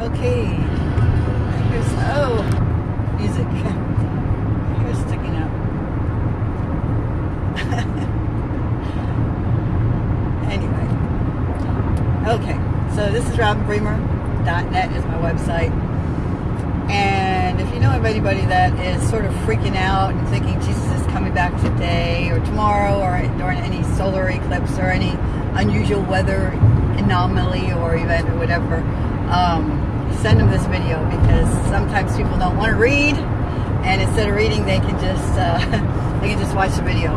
Okay. Here's, oh, music. Here's sticking out. anyway. Okay. So this is robinbremer.net is my website. And if you know of anybody that is sort of freaking out and thinking Jesus is coming back today or tomorrow or during any solar eclipse or any unusual weather anomaly or event or whatever, um, send them this video because sometimes people don't want to read and instead of reading they can just uh, they can just watch the video.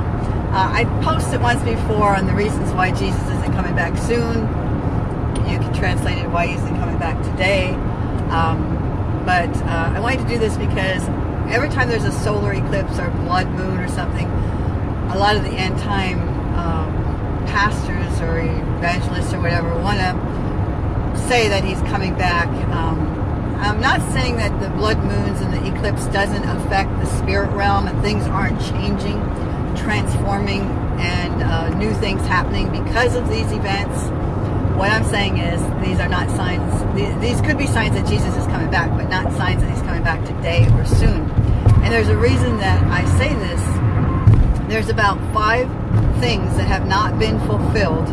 Uh, I posted once before on the reasons why Jesus isn't coming back soon. You can translate it why he isn't coming back today. Um, but uh, I wanted to do this because every time there's a solar eclipse or blood moon or something, a lot of the end time um, pastors or evangelists or whatever want to say that he's coming back. Um, I'm not saying that the blood moons and the eclipse doesn't affect the spirit realm and things aren't changing, transforming, and uh, new things happening because of these events. What I'm saying is these are not signs, these could be signs that Jesus is coming back, but not signs that he's coming back today or soon. And there's a reason that I say this. There's about five things that have not been fulfilled,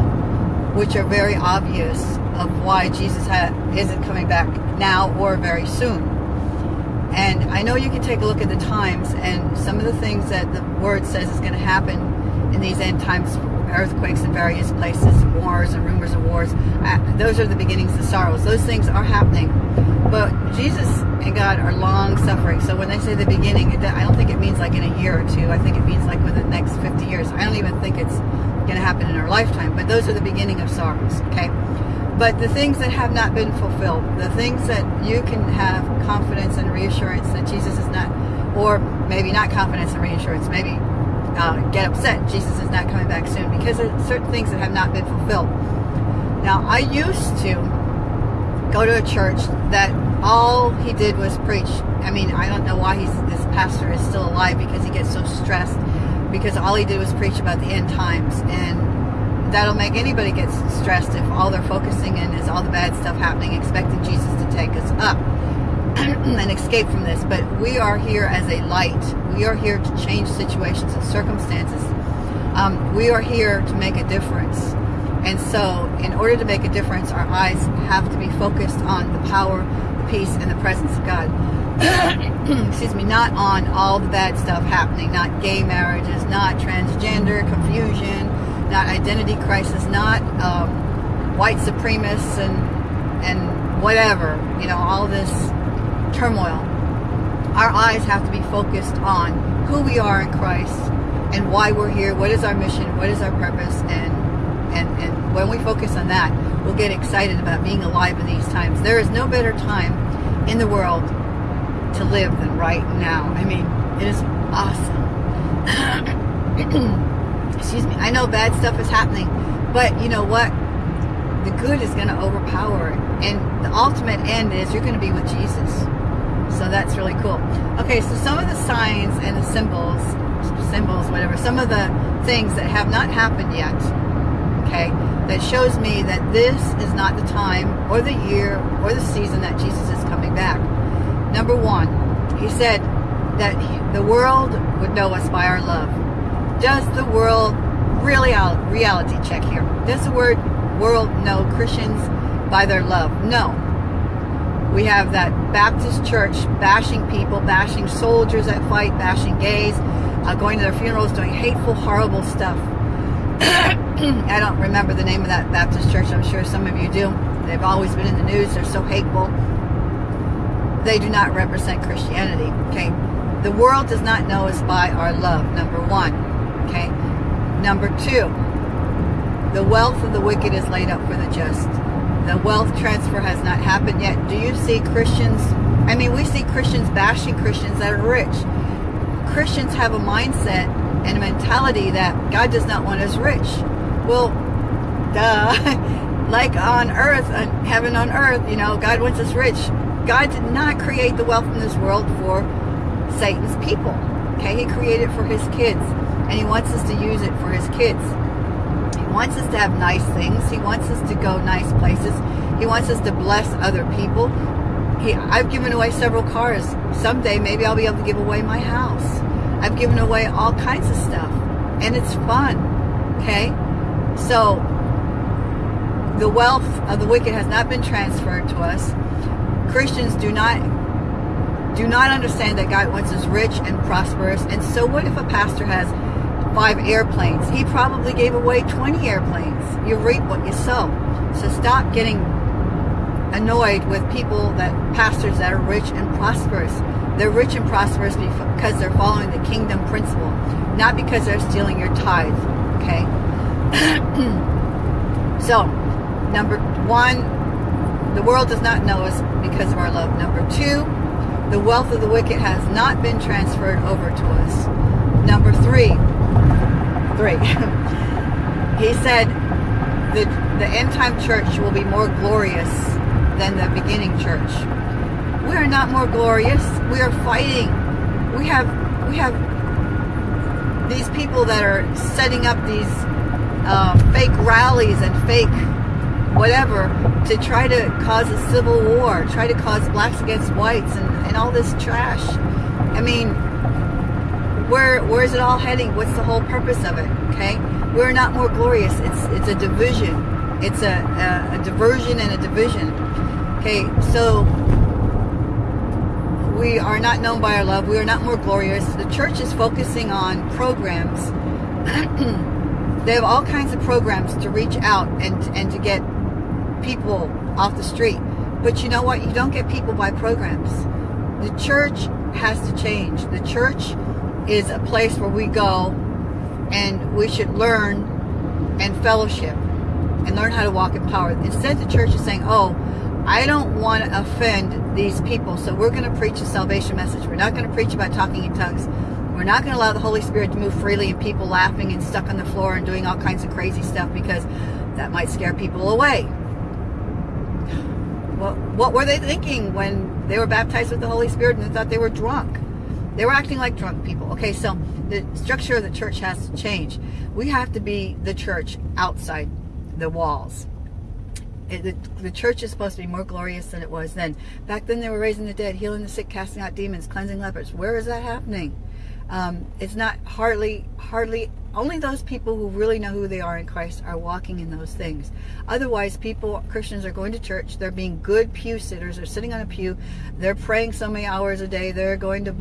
which are very obvious of why Jesus isn't coming back now or very soon. And I know you can take a look at the times and some of the things that the word says is going to happen in these end times earthquakes in various places, wars and rumors of wars. Those are the beginnings of sorrows. Those things are happening. But Jesus and God are long suffering. So when they say the beginning, I don't think it means like in a year or two. I think it means like within the next 50 years. I don't even think it's going to happen in our lifetime. But those are the beginning of sorrows, okay? But the things that have not been fulfilled, the things that you can have confidence and reassurance that Jesus is not, or maybe not confidence and reassurance, maybe uh, get upset Jesus is not coming back soon because of certain things that have not been fulfilled. Now, I used to go to a church that all he did was preach. I mean, I don't know why he's, this pastor is still alive because he gets so stressed because all he did was preach about the end times and that'll make anybody get stressed if all they're focusing in is all the bad stuff happening expecting Jesus to take us up and escape from this but we are here as a light we are here to change situations and circumstances. Um, we are here to make a difference. And so in order to make a difference, our eyes have to be focused on the power, the peace, and the presence of God. Excuse me, not on all the bad stuff happening, not gay marriages, not transgender confusion, not identity crisis, not um, white supremacists and, and whatever, you know, all this turmoil our eyes have to be focused on who we are in Christ and why we're here, what is our mission, what is our purpose, and and, and when we focus on that, we'll get excited about being alive in these times. There is no better time in the world to live than right now. I mean, it is awesome. Excuse me. I know bad stuff is happening, but you know what? The good is going to overpower it. And the ultimate end is you're going to be with Jesus. So that's really cool. Okay, so some of the signs and the symbols, symbols, whatever, some of the things that have not happened yet, okay, that shows me that this is not the time or the year or the season that Jesus is coming back. Number one, he said that the world would know us by our love. Does the world really reality check here? Does the word world know Christians by their love? No. We have that Baptist church bashing people, bashing soldiers that fight, bashing gays, uh, going to their funerals, doing hateful, horrible stuff. I don't remember the name of that Baptist church. I'm sure some of you do. They've always been in the news. They're so hateful. They do not represent Christianity. Okay. The world does not know us by our love, number one. Okay. Number two, the wealth of the wicked is laid up for the just the wealth transfer has not happened yet. Do you see Christians? I mean, we see Christians bashing Christians that are rich. Christians have a mindset and a mentality that God does not want us rich. Well, duh. like on earth, on heaven on earth, you know, God wants us rich. God did not create the wealth in this world for Satan's people. Okay, he created for his kids. And he wants us to use it for his kids He wants us to have nice things. He wants us to go nice places. He wants us to bless other people. he, I've given away several cars. Someday maybe I'll be able to give away my house. I've given away all kinds of stuff. And it's fun. Okay? So the wealth of the wicked has not been transferred to us. Christians do not do not understand that God wants us rich and prosperous. And so what if a pastor has five airplanes? He probably gave away 20 airplanes. You reap what you sow. So stop getting annoyed with people that pastors that are rich and prosperous. They're rich and prosperous because they're following the kingdom principle, not because they're stealing your tithe. Okay. so, number one, the world does not know us because of our love. Number two, the wealth of the wicked has not been transferred over to us. Number three, three. he said the the end time church will be more glorious than the beginning church. We are not more glorious. We are fighting. We have we have these people that are setting up these uh, fake rallies and fake whatever to try to cause a civil war, try to cause blacks against whites and, and all this trash. I mean, where where is it all heading? What's the whole purpose of it? Okay, we're not more glorious. It's it's a division. It's a, a, a diversion and a division. Okay, so we are not known by our love. We are not more glorious. The church is focusing on programs. they have all kinds of programs to reach out and and to get people off the street. But you know what? You don't get people by programs. The church has to change. The church is a place where we go and we should learn and fellowship and learn how to walk in power. Instead, the church is saying, oh, I don't want to offend these people, so we're going to preach a salvation message. We're not going to preach about talking in tongues. We're not going to allow the Holy Spirit to move freely and people laughing and stuck on the floor and doing all kinds of crazy stuff because that might scare people away. Well, what were they thinking when they were baptized with the Holy Spirit and they thought they were drunk? They were acting like drunk people. Okay, so the structure of the church has to change. We have to be the church outside the walls. It, the, the, church is supposed to be more glorious than it was then. Back then they were raising the dead, healing the sick, casting out demons, cleansing lepers. Where is that happening? Um, it's not hardly, hardly only those people who really know who they are in Christ are walking in those things. Otherwise, people, Christians are going to church, they're being good pew sitters, they're sitting on a pew, they're praying so many hours a day, they're going to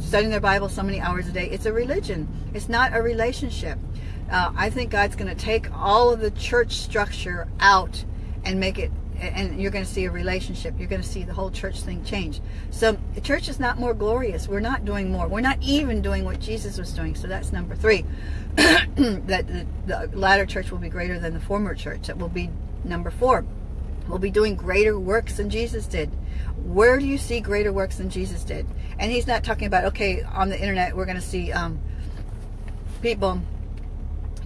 studying their Bible so many hours a day. It's a religion. It's not a relationship. Uh, I think God's going to take all of the church structure out and make it and you're going to see a relationship. You're going to see the whole church thing change. So the church is not more glorious. We're not doing more. We're not even doing what Jesus was doing. So that's number three. that the, the latter church will be greater than the former church. That will be number four. We'll be doing greater works than Jesus did. Where do you see greater works than Jesus did? And he's not talking about, okay, on the internet, we're going to see um, people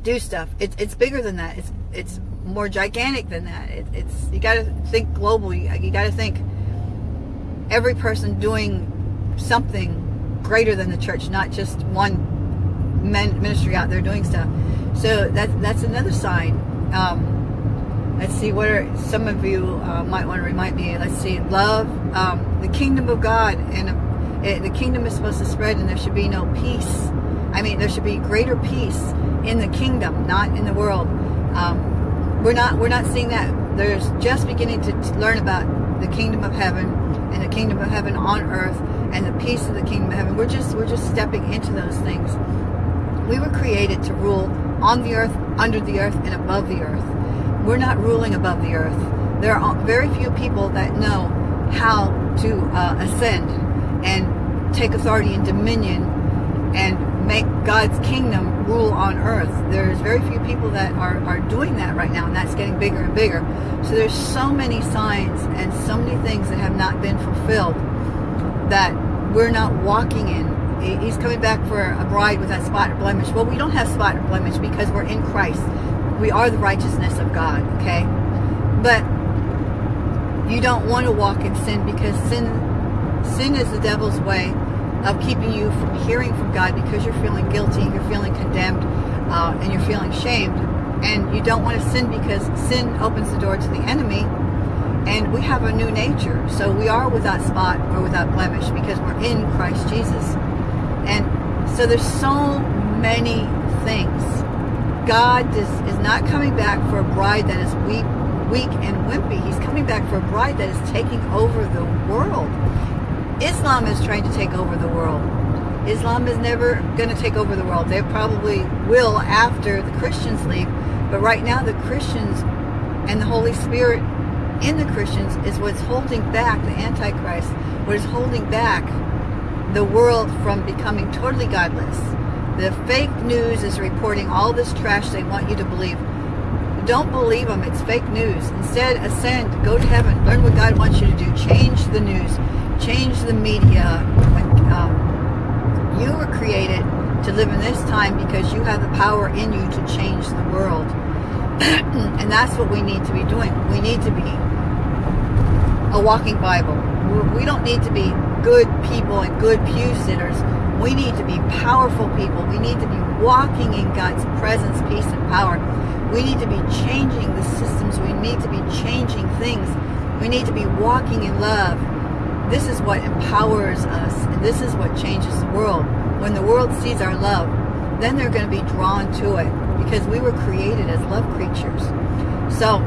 do stuff. It's it's bigger than that. It's it's more gigantic than that. It, it's you got to think globally. You got to think every person doing something greater than the church, not just one ministry out there doing stuff. So that's that's another sign. Um, let's see what are some of you uh, might want to remind me. Let's see, love, um, the kingdom of God, and uh, the kingdom is supposed to spread, and there should be no peace. I mean, there should be greater peace in the kingdom, not in the world. Um, we're not we're not seeing that. There's just beginning to, learn about the kingdom of heaven and the kingdom of heaven on earth and the peace of the kingdom of heaven. We're just we're just stepping into those things. We were created to rule on the earth, under the earth, and above the earth. We're not ruling above the earth. There are very few people that know how to uh, ascend and take authority and dominion and make God's kingdom rule on earth. There's very few people that are, are doing that right now, and that's getting bigger and bigger. So there's so many signs and so many things that have not been fulfilled that we're not walking in. He's coming back for a bride without spot or blemish. Well, we don't have spot or blemish because we're in Christ. We are the righteousness of God, okay? But you don't want to walk in sin because sin sin is the devil's way of keeping you from hearing from God because you're feeling guilty, you're feeling condemned, uh, and you're feeling shamed. And you don't want to sin because sin opens the door to the enemy. and we have a new nature. So we are without spot or without blemish because we're in Christ Jesus. And so there's so many things. God is, is not coming back for a bride that is weak, weak and wimpy. He's coming back for a bride that is taking over the world. Islam is trying to take over the world. Islam is never going to take over the world. They probably will after the Christians leave. But right now, the Christians and the Holy Spirit in the Christians is what's holding back the Antichrist, what is holding back the world from becoming totally godless. The fake news is reporting all this trash they want you to believe. Don't believe them. It's fake news. Instead, ascend, go to heaven, learn what God wants you to do. Change the news, change the media. Um, you were created to live in this time because you have the power in you to change the world. and that's what we need to be doing. We need to be a walking Bible. We don't need to be good people and good pew sitters. We need to be powerful people. We need to be walking in God's presence, peace, and power. We need to be changing the systems. We need to be changing things. We need to be walking in love. This is what empowers us, and this is what changes the world. When the world sees our love, then they're going to be drawn to it because we were created as love creatures. So,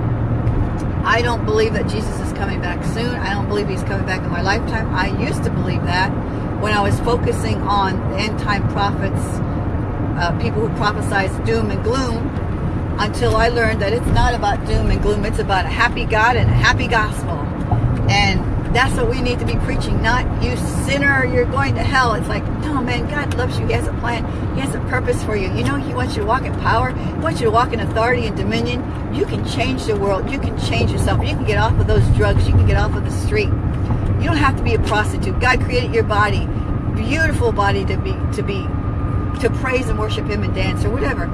I don't believe that Jesus is coming back soon. I don't believe he's coming back in my lifetime. I used to believe that when I was focusing on end time prophets, uh, people who prophesize doom and gloom, until I learned that it's not about doom and gloom. It's about a happy God and a happy gospel. And that's what we need to be preaching, not you sinner, you're going to hell. It's like, no, man, God loves you. He has a plan. He has a purpose for you. You know, He wants you to walk in power. He wants you to walk in authority and dominion. You can change the world. You can change yourself. You can get off of those drugs. You can get off of the street. You don't have to be a prostitute. God created your body, beautiful body to be, to be, to praise and worship Him and dance or whatever.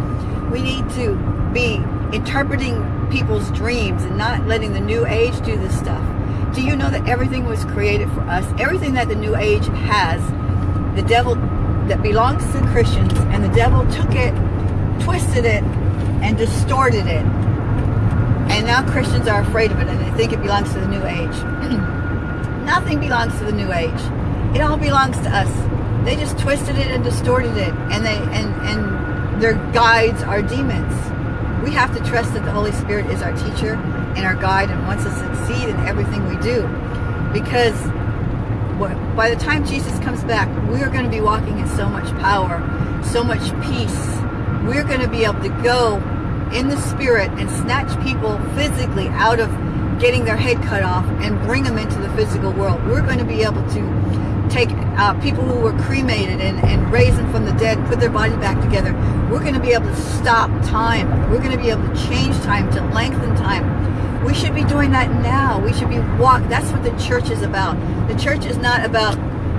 We need to be interpreting people's dreams and not letting the new age do this stuff. Do you know that everything was created for us? Everything that the New Age has, the devil that belongs to Christians, and the devil took it, twisted it, and distorted it. And now Christians are afraid of it, and they think it belongs to the New Age. Nothing belongs to the New Age. It all belongs to us. They just twisted it and distorted it, and they and and their guides are demons. We have to trust that the Holy Spirit is our teacher and our guide and wants us to succeed in everything we do. Because by the time Jesus comes back, we are going to be walking in so much power, so much peace. We're going to be able to go in the spirit and snatch people physically out of getting their head cut off and bring them into the physical world. We're going to be able to take uh, people who were cremated and, and raise them from the dead, put their body back together. We're going to be able to stop time. We're going to be able to change time, to lengthen time. We should be doing that now. We should be walk. That's what the church is about. The church is not about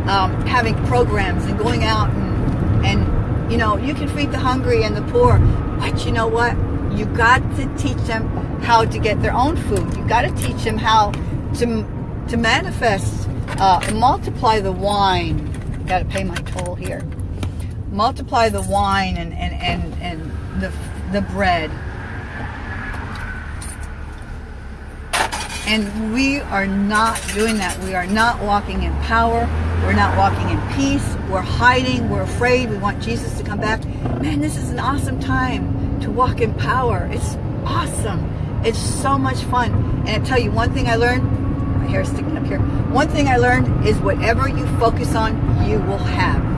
um, having programs and going out and, and, you know, you can feed the hungry and the poor, but you know what? You got to teach them how to get their own food. You got to teach them how to to manifest uh, multiply the wine. Got to pay my toll here. Multiply the wine and, and, and, and the, the bread. And we are not doing that. We are not walking in power. We're not walking in peace. We're hiding. We're afraid. We want Jesus to come back. Man, this is an awesome time to walk in power. It's awesome. It's so much fun. And I tell you one thing I learned hair sticking up here. One thing I learned is whatever you focus on, you will have.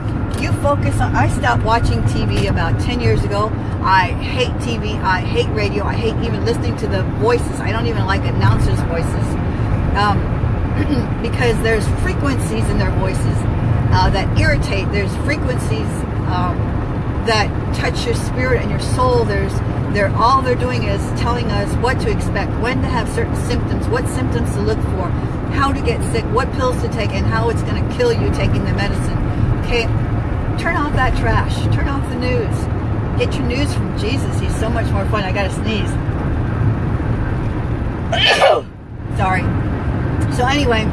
You focus on, I stopped watching TV about 10 years ago. I hate TV, I hate radio, I hate even listening to the voices. I don't even like announcers' voices. Um, because there's frequencies in their voices uh, that irritate. There's frequencies um, that touch your spirit and your soul. There's they're all they're doing is telling us what to expect, when to have certain symptoms, what symptoms to look for, how to get sick, what pills to take, and how it's going to kill you taking the medicine. Okay, turn off that trash. Turn off the news. Get your news from Jesus. He's so much more fun. I got to sneeze. Sorry. So anyway,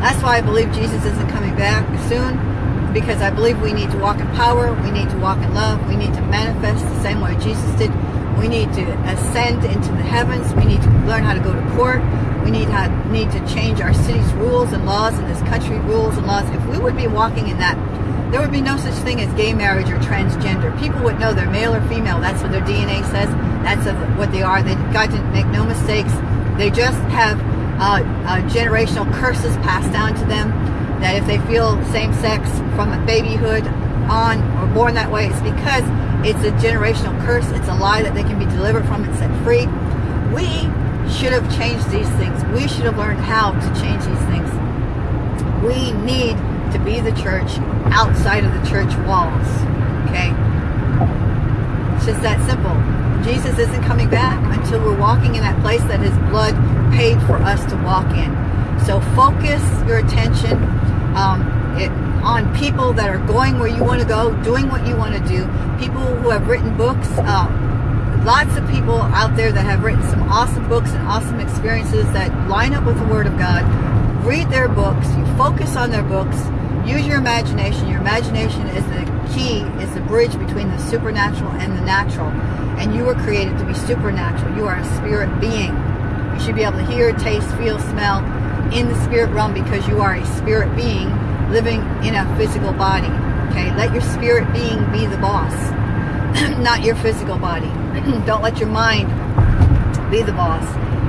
that's why I believe Jesus isn't coming back soon because I believe we need to walk in power, we need to walk in love, we need to manifest the same way Jesus did. We need to ascend into the heavens. We need to learn how to go to court. We need, how, need to change our city's rules and laws and this country rules and laws. If we would be walking in that, there would be no such thing as gay marriage or transgender. People would know they're male or female. That's what their DNA says. That's what they are. They got to make no mistakes. They just have uh, uh, generational curses passed down to them that if they feel same sex from babyhood on or born that way, it's because it's a generational curse. It's a lie that they can be delivered from and set free. We should have changed these things. We should have learned how to change these things. We need to be the church outside of the church walls. Okay? It's just that simple. Jesus isn't coming back until we're walking in that place that his blood paid for us to walk in. So focus your attention um, it, on people that are going where you want to go, doing what you want to do, people who have written books. Uh, lots of people out there that have written some awesome books and awesome experiences that line up with the Word of God. Read their books. You focus on their books. Use your imagination. Your imagination is the key, is the bridge between the supernatural and the natural. And you were created to be supernatural. You are a spirit being. You should be able to hear, taste, feel, smell in the spirit realm because you are a spirit being living in a physical body. Okay, let your spirit being be the boss, not your physical body. Don't let your mind be the boss.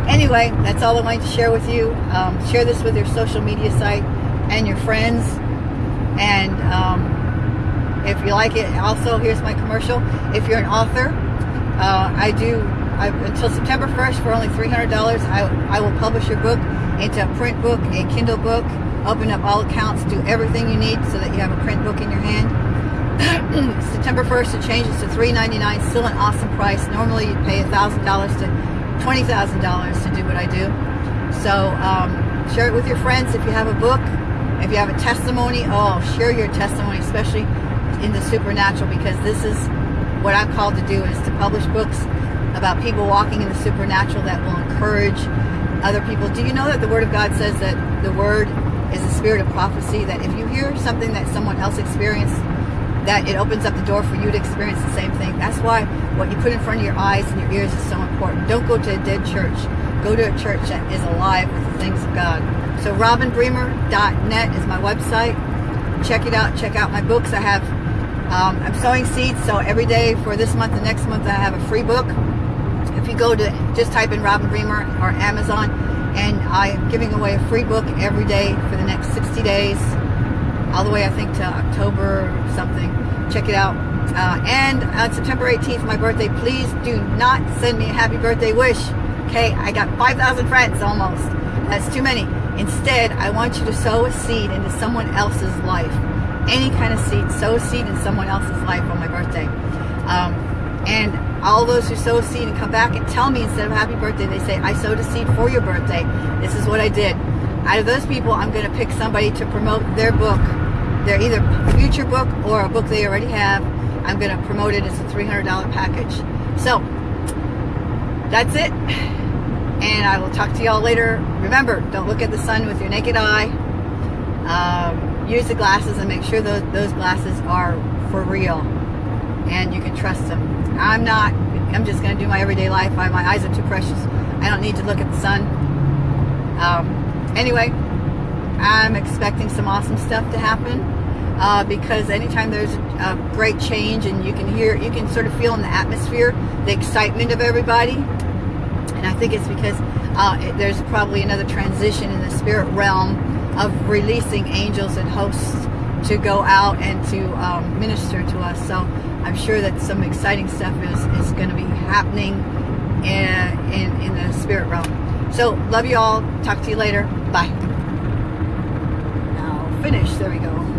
Anyway, that's all I wanted to share with you. Um, share this with your social media site and your friends. And um, if you like it, also here's my commercial. If you're an author, uh, I do I, until September 1st for only $300. I, I will publish your book into a print book, a Kindle book, open up all accounts, do everything you need so that you have a print book in your hand. September 1st, it changes to $3.99, still an awesome price. Normally you'd pay $1,000 to $20,000 to do what I do. So um, share it with your friends if you have a book. If you have a testimony, oh, share your testimony, especially in the supernatural, because this is what I'm called to do is to publish books about people walking in the supernatural that will encourage other people. Do you know that the Word of God says that the Word is a spirit of prophecy, that if you hear something that someone else experienced, that it opens up the door for you to experience the same thing. That's why what you put in front of your eyes and your ears is so important. Don't go to a dead church. Go to a church that is alive with the things of God. So robinbremer.net is my website. Check it out. Check out my books. I have, um, I'm sowing seeds. So every day for this month and next month, I have a free book if you go to just type in Robin Bremer or Amazon, and I am giving away a free book every day for the next 60 days, all the way I think to October or something. Check it out. Uh, and on September 18th, my birthday, please do not send me a happy birthday wish. Okay, I got 5,000 friends almost. That's too many. Instead, I want you to sow a seed into someone else's life. Any kind of seed. Sow a seed in someone else's life on my birthday. Um, all those who sow seed and come back and tell me instead of happy birthday, they say, I sowed a seed for your birthday. This is what I did. Out of those people, I'm going to pick somebody to promote their book, their either future book or a book they already have. I'm going to promote it as a $300 package. So, that's it. And I will talk to y'all later. Remember, don't look at the sun with your naked eye. Um, use the glasses and make sure those, those glasses are for real and you can trust them. I'm not, I'm just going to do my everyday life. I, my eyes are too precious. I don't need to look at the sun. Um, anyway, I'm expecting some awesome stuff to happen uh, because anytime there's a great change and you can hear, you can sort of feel in the atmosphere the excitement of everybody. And I think it's because uh, it, there's probably another transition in the spirit realm of releasing angels and hosts to go out and to um, minister to us. So I'm sure that some exciting stuff is, is going to be happening in, in, in the spirit realm. So, love you all. Talk to you later. Bye. Now, finish. There we go.